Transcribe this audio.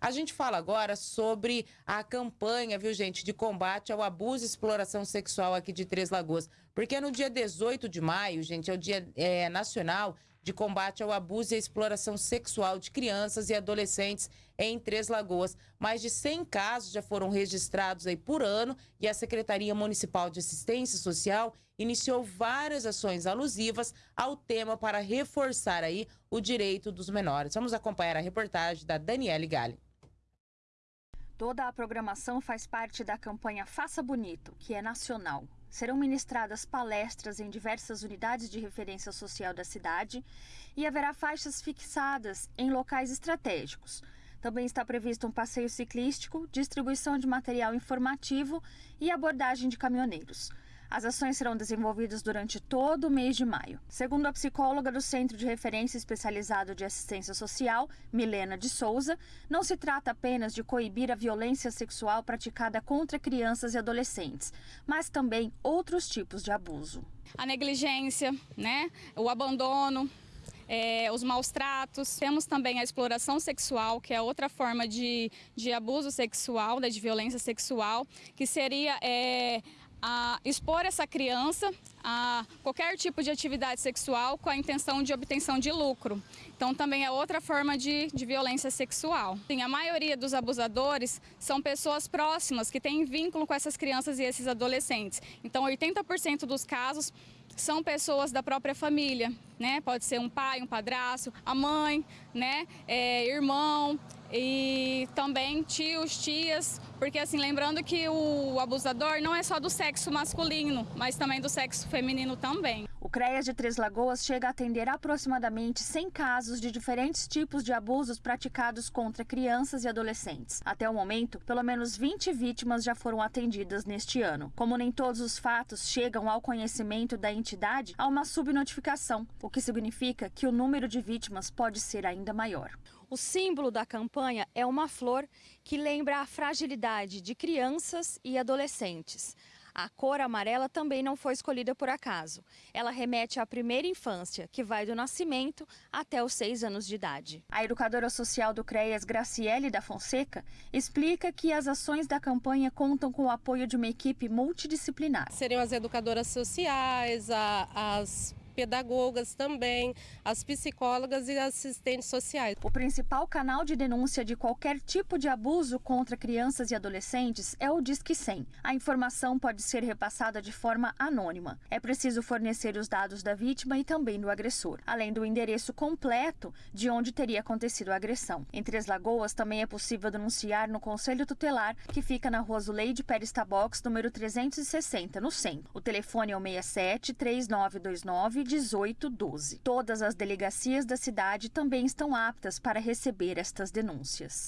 A gente fala agora sobre a campanha, viu, gente, de combate ao abuso e exploração sexual aqui de Três Lagoas. Porque no dia 18 de maio, gente, é o Dia é, Nacional de Combate ao Abuso e Exploração Sexual de Crianças e Adolescentes em Três Lagoas. Mais de 100 casos já foram registrados aí por ano e a Secretaria Municipal de Assistência Social iniciou várias ações alusivas ao tema para reforçar aí o direito dos menores. Vamos acompanhar a reportagem da Daniele Galli. Toda a programação faz parte da campanha Faça Bonito, que é nacional. Serão ministradas palestras em diversas unidades de referência social da cidade e haverá faixas fixadas em locais estratégicos. Também está previsto um passeio ciclístico, distribuição de material informativo e abordagem de caminhoneiros. As ações serão desenvolvidas durante todo o mês de maio. Segundo a psicóloga do Centro de Referência Especializado de Assistência Social, Milena de Souza, não se trata apenas de coibir a violência sexual praticada contra crianças e adolescentes, mas também outros tipos de abuso. A negligência, né? o abandono, é, os maus tratos. Temos também a exploração sexual, que é outra forma de, de abuso sexual, né, de violência sexual, que seria é, a expor essa criança a qualquer tipo de atividade sexual com a intenção de obtenção de lucro. Então também é outra forma de, de violência sexual. Sim, a maioria dos abusadores são pessoas próximas que têm vínculo com essas crianças e esses adolescentes. Então 80% dos casos são pessoas da própria família, né? Pode ser um pai, um padrasto, a mãe, né? É, irmão e também tios, tias, porque assim, lembrando que o abusador não é só do sexo masculino, mas também do sexo feminino também. O CREAS de Três Lagoas chega a atender aproximadamente 100 casos de diferentes tipos de abusos praticados contra crianças e adolescentes. Até o momento, pelo menos 20 vítimas já foram atendidas neste ano. Como nem todos os fatos chegam ao conhecimento da entidade, há uma subnotificação, o que significa que o número de vítimas pode ser ainda maior. O símbolo da campanha é uma flor que lembra a fragilidade de crianças e adolescentes. A cor amarela também não foi escolhida por acaso. Ela remete à primeira infância, que vai do nascimento até os seis anos de idade. A educadora social do CREAS, Graciele da Fonseca, explica que as ações da campanha contam com o apoio de uma equipe multidisciplinar. Seriam as educadoras sociais, as pedagogas também, as psicólogas e assistentes sociais. O principal canal de denúncia de qualquer tipo de abuso contra crianças e adolescentes é o Disque 100. A informação pode ser repassada de forma anônima. É preciso fornecer os dados da vítima e também do agressor, além do endereço completo de onde teria acontecido a agressão. Em Três Lagoas também é possível denunciar no Conselho Tutelar, que fica na rua Zuleide Pérez Tabox, número 360, no centro. O telefone é o 67 3929 1812. Todas as delegacias da cidade também estão aptas para receber estas denúncias.